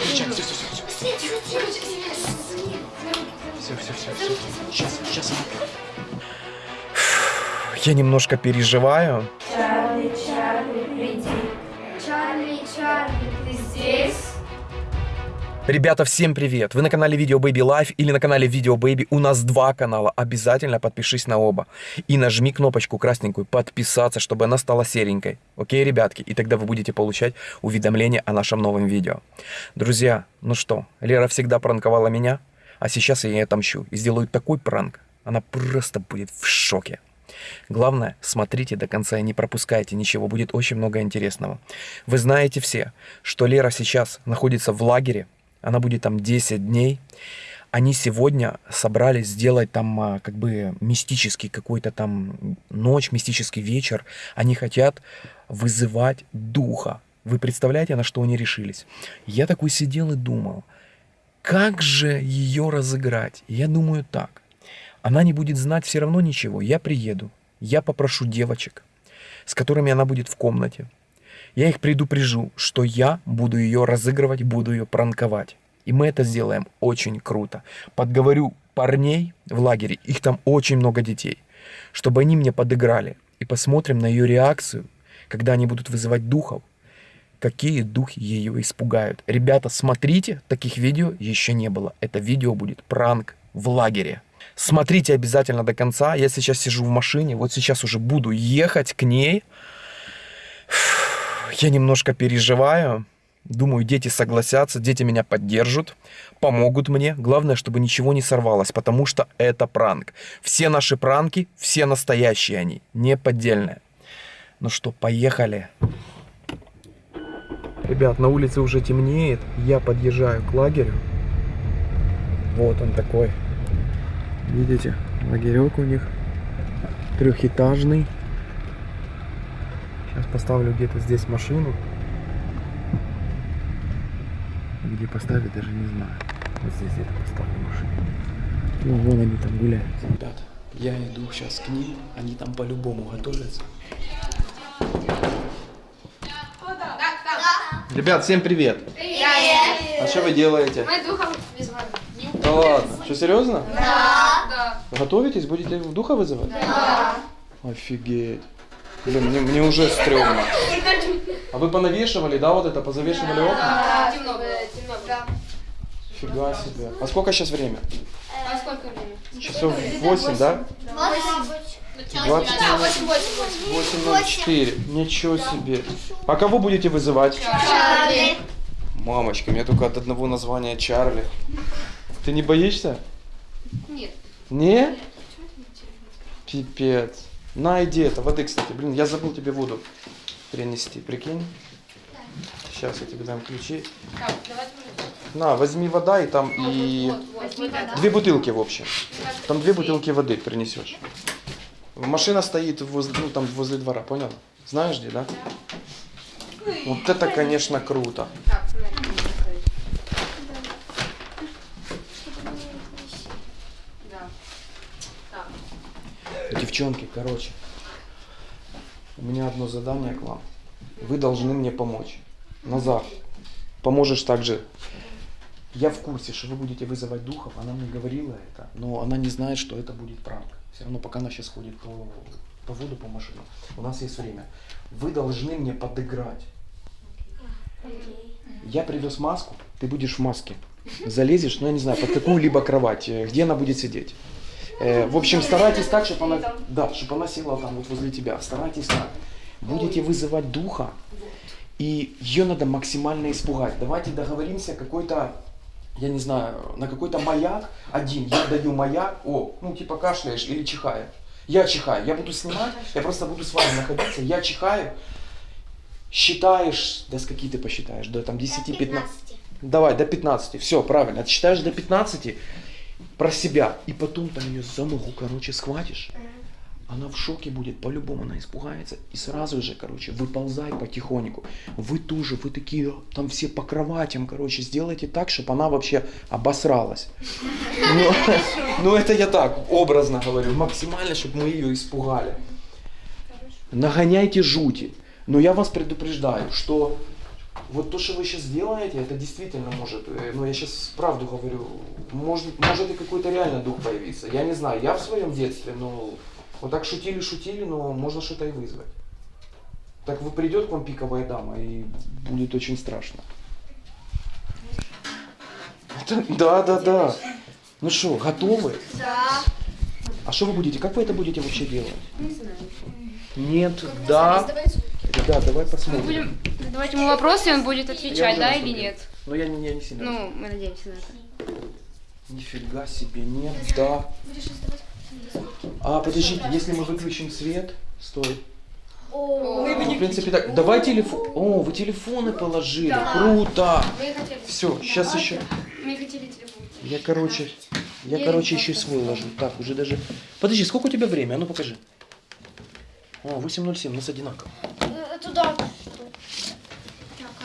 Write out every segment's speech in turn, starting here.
Все, все, все, все, все, все, все. Сейчас, сейчас. Я немножко переживаю. Чарли, Чарли, приди. Чарли, Чарли, ты здесь? Ребята, всем привет! Вы на канале Video Baby Life или на канале Video Baby. У нас два канала. Обязательно подпишись на оба. И нажми кнопочку красненькую подписаться, чтобы она стала серенькой. Окей, ребятки? И тогда вы будете получать уведомления о нашем новом видео. Друзья, ну что, Лера всегда пранковала меня, а сейчас я ей отомщу. И сделаю такой пранк. Она просто будет в шоке. Главное, смотрите до конца и не пропускайте ничего, будет очень много интересного. Вы знаете все, что Лера сейчас находится в лагере, она будет там 10 дней. Они сегодня собрались сделать там а, как бы мистический какой-то там ночь, мистический вечер. Они хотят вызывать духа. Вы представляете, на что они решились? Я такой сидел и думал, как же ее разыграть? Я думаю так. Она не будет знать все равно ничего. Я приеду, я попрошу девочек, с которыми она будет в комнате. Я их предупрежу, что я буду ее разыгрывать, буду ее пранковать. И мы это сделаем очень круто. Подговорю парней в лагере, их там очень много детей, чтобы они мне подыграли. И посмотрим на ее реакцию, когда они будут вызывать духов, какие духи ее испугают. Ребята, смотрите, таких видео еще не было. Это видео будет пранк в лагере. Смотрите обязательно до конца. Я сейчас сижу в машине, вот сейчас уже буду ехать к ней. Я немножко переживаю. Думаю, дети согласятся, дети меня поддержат, помогут мне. Главное, чтобы ничего не сорвалось, потому что это пранк. Все наши пранки, все настоящие они, не поддельные. Ну что, поехали. Ребят, на улице уже темнеет. Я подъезжаю к лагерю. Вот он такой. Видите, лагерек у них трехэтажный. Сейчас поставлю где-то здесь машину. Где поставить, даже не знаю. Вот здесь где-то поставлю машину. Ну, вон они там гуляют. Ребят, я иду сейчас к ним. Они там по-любому готовятся. Ребят, всем привет! Привет! А что вы делаете? Мы духом вызываем. Да ладно. Что, серьезно? Да. Готовитесь? Будете духа вызывать? Да. Офигеть. Блин, мне, мне уже стрёмно. А вы понавешивали, да, вот это, позавешивали окна? Да. Темно. Темно было. Фига себе. А сколько сейчас время? А сколько время? Часов 8, да? 20 Да, 8 8 8.04. Ничего себе. А кого будете вызывать? Чарли. Мамочка, мне только от одного названия Чарли. Ты не боишься? Нет. Не? Пипец. На, иди это, воды, кстати. Блин, я забыл тебе воду принести, прикинь. Сейчас я тебе дам ключи. Так, На, возьми вода и там и... Возьми, да. Две бутылки в общем. Там две бутылки воды принесешь. Машина стоит возле, ну, там возле двора, понял? Знаешь где, да? Вот это, конечно, круто. Так, смотри. Да. Так. Девчонки, короче, у меня одно задание к вам. Вы должны мне помочь. Назар, поможешь также. Я в курсе, что вы будете вызывать духов. Она мне говорила это, но она не знает, что это будет пранк. Все равно, пока она сейчас ходит по, по воду, по машине, у нас есть время. Вы должны мне подыграть. Я привез маску, ты будешь в маске. Залезешь, ну я не знаю, под какую-либо кровать, где она будет сидеть. Э, в общем, старайтесь так, чтобы она, да, чтобы она села там вот возле тебя. Старайтесь так. Будете вызывать духа, и ее надо максимально испугать. Давайте договоримся какой-то, я не знаю, на какой-то маяк один. Я даю маяк, о, ну типа кашляешь или чихаешь. Я чихаю, я буду снимать, я просто буду с вами находиться, я чихаю, считаешь, да с какие ты посчитаешь, до там 10-15. Давай, до 15. Все, правильно. Ты считаешь до 15 про себя. И потом там ее за ногу, короче, схватишь. Она в шоке будет, по-любому она испугается. И сразу же, короче, выползай потихоньку. Вы тоже, вы такие, там все по кроватям, короче, сделайте так, чтобы она вообще обосралась. Ну, ну, это я так, образно говорю, максимально, чтобы мы ее испугали. Нагоняйте жути. Но я вас предупреждаю, что вот то, что вы сейчас делаете, это действительно может, э, ну я сейчас правду говорю, может, может и какой-то реально дух появиться. Я не знаю, я в своем детстве, ну, вот так шутили-шутили, но можно что-то и вызвать. Так вы придет к вам пиковая дама и будет очень страшно. Это- Да, да, да. Ну что, готовы? Да. А что вы будете? Как вы это будете вообще делать? Не знаю. Нет, да. Давай Ребят, давай посмотрим. Задавать ему вопросы, и он будет отвечать, да или нет. Но я не, я не сильно. Ну, мы надеемся на это. Нифига себе, нет, да. А, подождите, если мы выключим свет, стой. О, Ну, в принципе, так, давай телефон. О, вы телефоны положили, круто. Все, сейчас еще. Мы хотели телефон. Я, короче, я, короче, еще и свой ложу. Так, уже даже... Подожди, сколько у тебя время? А ну покажи. О, 8.07, у нас одинаково. Туда.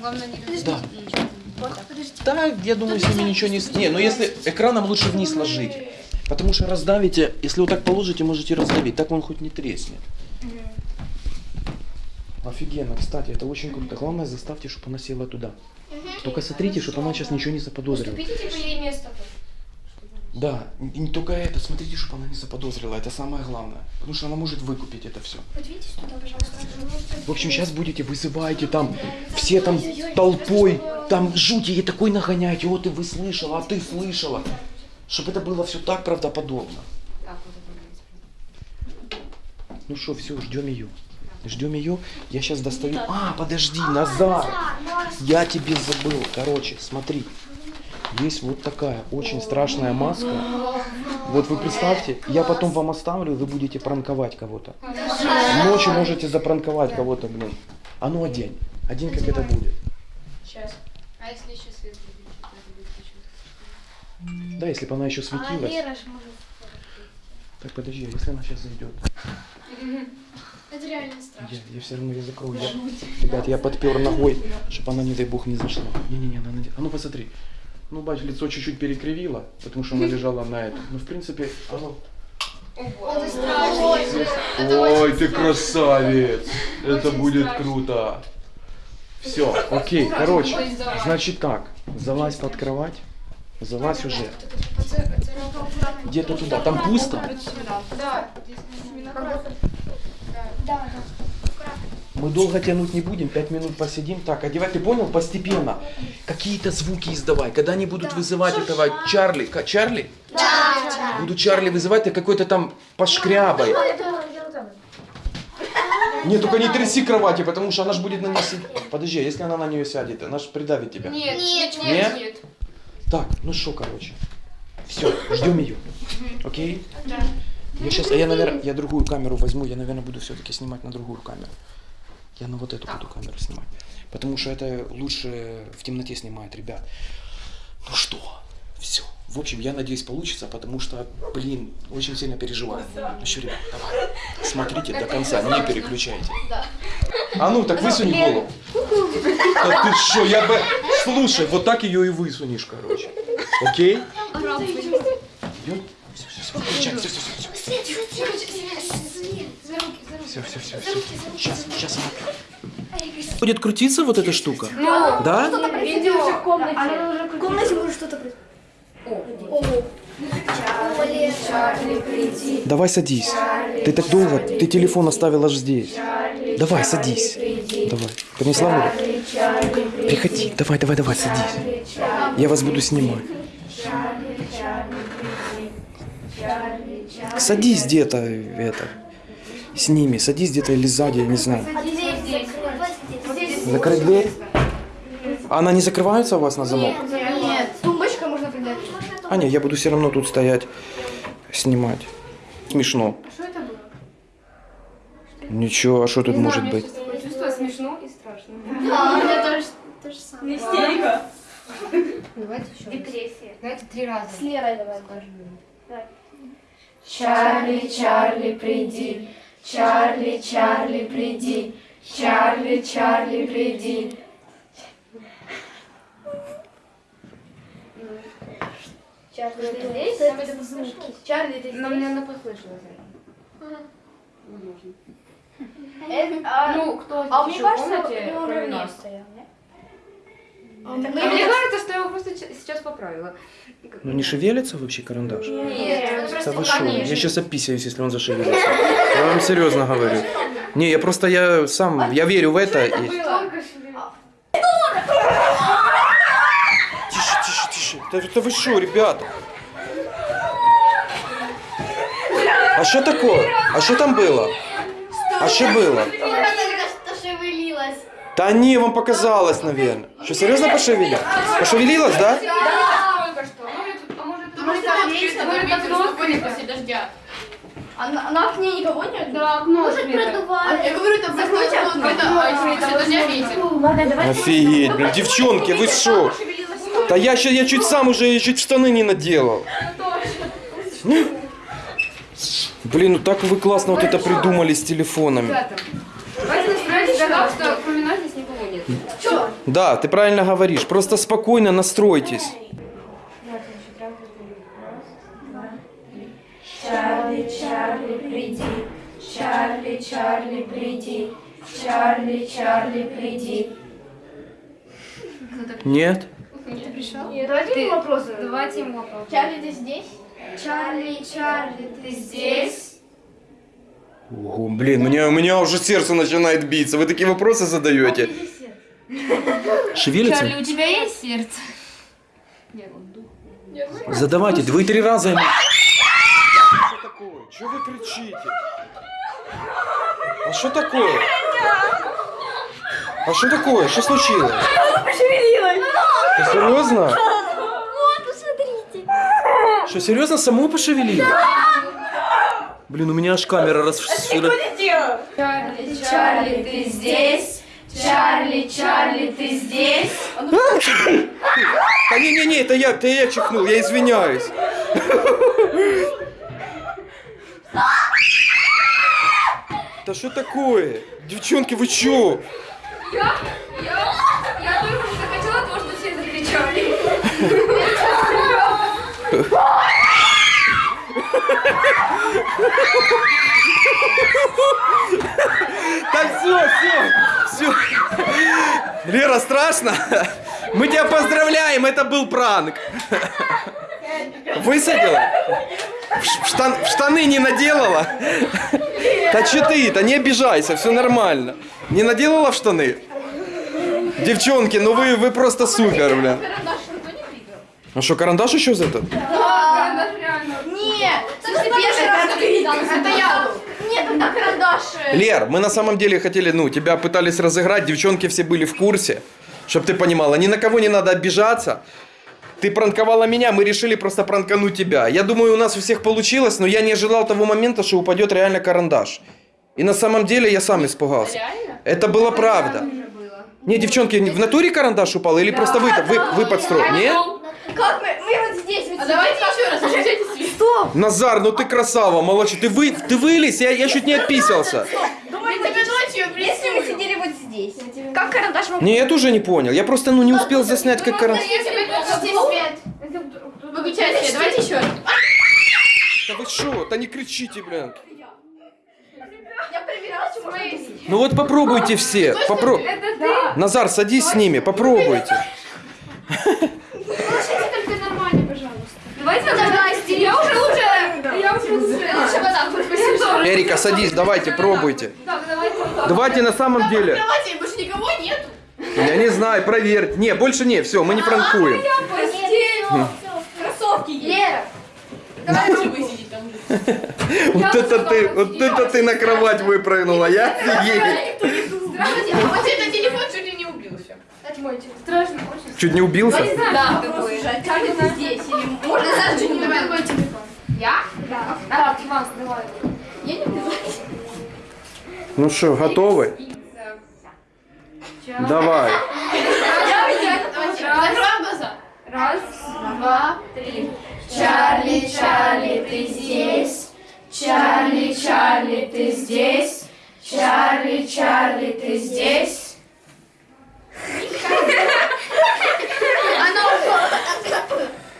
Главное не Да. ничего. Да, я думаю, если мы ничего не... с- Не, ну если экраном лучше вниз ложить. Потому что раздавите, если вот так положите, можете раздавить. Так он хоть не треснет. Офигенно, кстати, это очень круто. Главное, заставьте, чтобы она села туда. Только смотрите, чтобы она сейчас ничего не заподозрила. Уступите типа ей место. Да, и не только это, смотрите, чтобы она не заподозрила. Это самое главное. Потому что она может выкупить это все. Подвиньтесь туда, пожалуйста. В общем, сейчас будете, вызываете там, все там толпой, там жути ей такой нагоняете, о, ты вы слышала, а ты слышала. Чтобы это было все так правдоподобно. Ну что, все, ждем ее. Ждем ее. Я сейчас достаю. А, подожди, назад. Я тебе забыл. Короче, смотри. Есть вот такая очень страшная маска. Вот вы представьте, я потом вам оставлю, вы будете пранковать кого-то. Ночью можете запранковать кого-то, блин. А ну одень. Одень, как это будет. Сейчас. А если еще свет будет? Да, если бы она еще А светилась. Так, подожди, а если она сейчас зайдет? Это реально страшно. Я, я все равно ее закрою. Я- ребят, я подпер ногой, чтобы она, не дай бог, не зашла. Не-не-не, она наде- А ну посмотри. Ну, бач, лицо чуть-чуть перекривило, потому что она лежала на этом. Ну, в принципе, оно... Ой, ты красавец! Это будет круто! Все, окей, короче, значит так, залазь под кровать, залазь уже. Где-то туда, там пусто. Да. Да, да. Мы долго тянуть не будем, пять минут посидим. Так, одевай, ты понял? Постепенно. Какие-то звуки издавай. Когда они будут вызывать этого Чарли, Ка- Чарли? Да. Буду Чарли вызывать, ты какой-то там пошкрябай. Нет, только не тряси кровати, потому что она же будет на ней сидеть. Подожди, а если она на нее сядет, она же придавит тебя. Нет, Нет, нет, нет. нет. Так, ну что, короче. Все, ждем ее. Окей? Я сейчас, я, наверное, я другую камеру возьму, я, наверное, буду все-таки снимать на другую камеру. Я на вот эту буду камеру снимать. Потому что это лучше в темноте снимает, ребят. Ну что, все. В общем, я надеюсь, получится, потому что, блин, очень сильно переживаю. Ну что, ребят, давай. Смотрите до конца, не переключайте. А ну, так высунь голову. Да ты что, я бы... Слушай, вот так ее и высунешь, короче. Окей? Идет? Все, все, все, все, все, все. Все, все, все, все. Сейчас, сейчас она... Будет крутиться вот эта штука? Да? В комнате. В комнате может что-то. Давай садись. Ты так долго, ты телефон оставил аж здесь. Давай, садись. Давай. Принесла воду? Приходи, давай, давай, давай, садись. Я вас буду снимать. Садись где-то, это, с ними, садись где-то или сзади, я не знаю. Закрыть дверь? А Она не закрывается у вас на замок? Нет. Тумбочка можно придать. А нет, я буду все равно тут стоять, снимать. Смешно. Что это было? Ничего, а что тут может быть? Чувство смешно и страшно. Да, у меня тоже то же самое. Истерика. Давайте еще. Депрессия. Давайте три раза. С Лерой давай. Чарли, Чарли, приди. Чарли, Чарли, приди. Чарли, Чарли, приди. Чарли, ты здесь? Это звуки. Чарли, ты Но здесь? мне она послышалась. Это, а, Ну, кто а мне кажется, он ровнее нас? стоял, нет? А мне кажется, что я его просто сейчас поправила. Ну не шевелится вообще карандаш? Нет, Да вы шо? Я сейчас описываюсь, если он зашевелится. Я вам серьезно говорю. Не, я просто, я сам, я верю в это. и- Тише, тише, тише. Да, да вы что, ребята? А что такое? А что там было? А что было? Да не, вам показалось, наверное. Что, серьезно пошевелилось? Пошевелилось, да? только что. А может, А на, на окне никого нет? Да, окно Может, открыто. продувает. Я говорю, там Закройте окно. Ладно, давай. Офигеть, блин, девчонки, вы что? Да я, ща- я чуть сам уже, я чуть штаны не наделал. Ну, Блин, ну так вы классно вот это придумали с телефонами. Да, ты правильно говоришь. Просто спокойно настройтесь. Чарли, Чарли, приди. Чарли, Чарли, приди. Чарли, Чарли, приди. Нет? Ты пришел? Давайте ему вопросы. Давайте ему вопрос. Чарли, ты здесь? Чарли, Чарли, ты здесь? Ого, блин, у меня, у меня уже сердце начинает биться. Вы такие вопросы задаете. Шевелится? у тебя есть сердце? Нет, он дух. Задавайте, вы три раза ему. Что вы кричите? А что такое? А что такое? Что случилось? Пошевелилась. Ты серьезно? Вот, посмотрите. Что, серьезно, саму пошевелили? Блин, у меня аж камера раз... Чарли, Чарли, ты здесь? Чарли, Чарли, ты здесь? А не-не-не, это я, это я чихнул, я извиняюсь. Да что такое? Девчонки, вы чё? Я, я, я только что захотела того, что все закричали. Да все, все, все. Лера, страшно? Мы тебя поздравляем, это был пранк. Высадила? В штан- в штаны не наделала? Да что ты, да не обижайся, все нормально. Не наделала в штаны? Девчонки, ну вы, вы просто супер, бля. А что, карандаш еще за? Карандаш реально. Нет, это первый раз это. Это я. Нет, это карандаш. Лер, мы на самом деле хотели, ну, тебя пытались разыграть, девчонки все были в курсе, чтобы ты понимала, ни на кого не надо обижаться. Ты пранковала меня, мы решили просто пранкануть тебя. Я думаю, у нас у всех получилось, но я не ожидал того момента, что упадет реально карандаш. И на самом деле я сам испугался. Реально? Это было правда. Уже было. Не, девчонки, в натуре карандаш упал или просто вы, вы, вы подстроили? Нет? Как мы? Мы вот здесь. Вот А давайте еще раз, включайте свет. Стоп. Назар, ну ты красава, молодчик. Ты, вы, ты вылез, я, я чуть не отписался. Думаю, тебе ночью Если мы сидели вот здесь. Как карандаш мог... Не, я тоже не понял. Я просто ну, не успел заснять, как карандаш. Свет. Выключай свет, давайте еще. Да вы шо? Да не кричите, блин. Я проверяла, что можно Ну вот попробуйте все. Попро... Назар, садись с ними, попробуйте. Только нормально, пожалуйста. Давайте давайте. Я уже лучше. Я уже лучше. Эрика, садись, давайте, пробуйте. Давайте на самом деле. Давайте, больше никого нету. Я не знаю, проверь. Не, больше не, все, мы не пранкуем. Постель. Кроссовки. Лера. Давай высидеть там. Вот это ты, вот это ты на кровать выпрыгнула, я офигею. Здравствуйте. А вот этот телефон чуть ли не убился. Это мой телефон. Страшно, очень. Чуть не убился? Да, вопрос уже. Чарли, ты здесь? Или можно даже чуть не Давай, какой телефон? Я? Да. А, Иван, давай. Я не поняла. Ну что, готовы? Давай. Раз, два, три. Чарли, Чарли, ты здесь? Чарли, Чарли, ты здесь? Чарли, Чарли, ты здесь?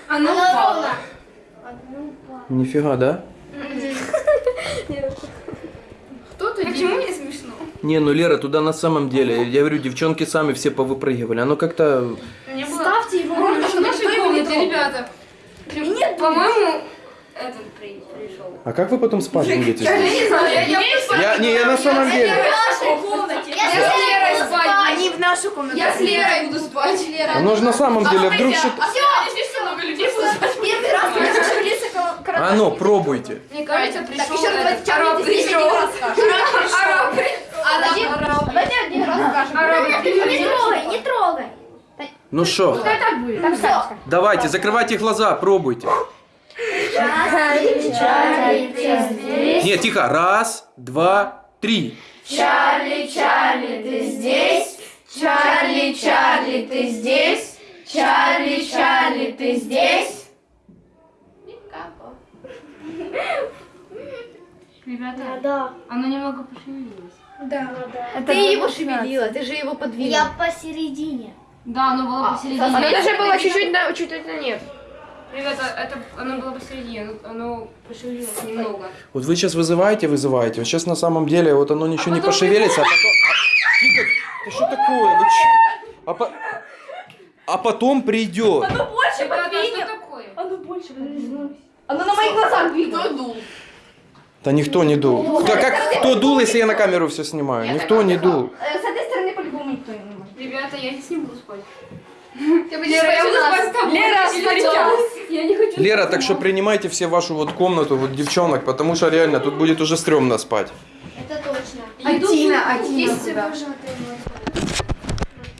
Она упала. Нифига, да? Кто ты? Почему смешно? Не, ну Лера, туда на самом деле, я говорю, девчонки сами все повыпрыгивали. Оно как-то... Ставьте его. В нашей комнате, ребята. Нет, По-моему, этот при- пришел. А как вы потом спать будете? Я не знаю, я, не, я на самом деле... нашей комнате. я с Лерой спать буду. Они в нашу комнату. Я с Лерой буду спать. Лера. Оно же на самом деле вдруг что А все, здесь все много людей будут спать. Первый раз А ну, пробуйте. Мне кажется, пришел Так, еще раз давайте пришел. Араб пришел. Араб, араб. Давайте один раз скажем. Араб Не трогай, не трогай. Ну что, Так будет. Так скажешь. давайте, закрывайте глаза, пробуйте. Чарли, ты здесь? Нет, тихо. Раз, два, три. Чарли, Чарли, ты здесь? Чарли, Чарли, ты здесь? Чарли, Чарли, ты здесь? Ребята, Да. оно немного пошевелилось. Да. Ты его шевелила, ты же его подвинула. Я посередине. Да, оно было посередине. Оно даже было чуть-чуть на, чуть-чуть на нет. Ребята, это оно было посередине, оно- оно пошевелилось немного. Вот вы сейчас вызываете, вызываете. Вот сейчас на самом деле вот оно ничего не потом пошевелится, а потом... А, да что такое? Вы чё? А, по- а потом придет. Больше а что такое? Оно больше подвинулось. Оно на моих глазах двигалось. Да никто не дул. Кто, как, кто дул, если я на камеру все снимаю? Никто не дул. Э, С этой стороны по-любому никто не может. Ребята, я здесь не буду будешь Лера, я буду спать с тобой. Лера, сейчас. Я не хочу Лера, так что принимайте все вашу вот комнату, вот девчонок, потому что реально тут будет уже стрёмно спать. Это точно. А Тина, а Тина Есть куда?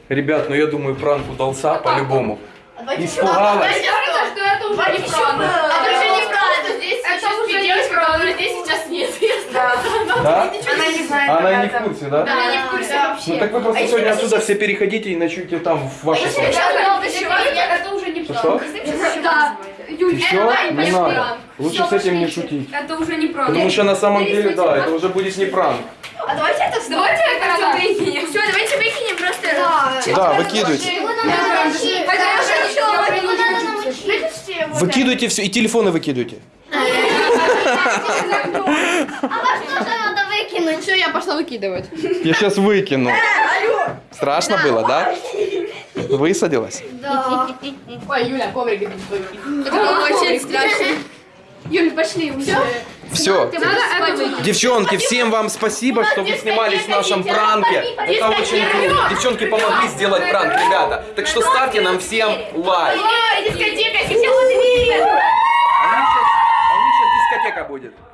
Ребят, ну я думаю, пранк удался по-любому. Давайте Испугалась. Мне кажется, что это уже не пранк. Это уже не пранк. Здесь это уже которая здесь сейчас нет. Да? Она не знает. Она не в курсе, да? Она не в курсе Ну вообще. так вы просто сегодня отсюда все переходите и ночуйте там в вашей комнате. Это уже не Что, пранк. Да. Юль, Еще это не не надо. Лучше с этим не шутить. Это уже не пранк. Потому что на самом деле, да, это уже будет не пранк. А давайте это Давайте это все выкинем. Все, давайте выкинем просто. Да, выкидывайте. Да, намочить. Выкидывайте все, и телефоны выкидывайте. А вас тоже надо выкинуть. Все, я пошла выкидывать. Я сейчас выкину. Страшно было, да? Высадилась? Да. Ой, Юля, коврик Это было очень страшно. Юль, пошли уже. Все. Девчонки, всем вам спасибо, что вы снимались в нашем пранке. Это очень круто. Девчонки помогли сделать пранк, ребята. Так что ставьте нам всем лайк. Ой, дискотека, сейчас вот А у них сейчас дискотека будет.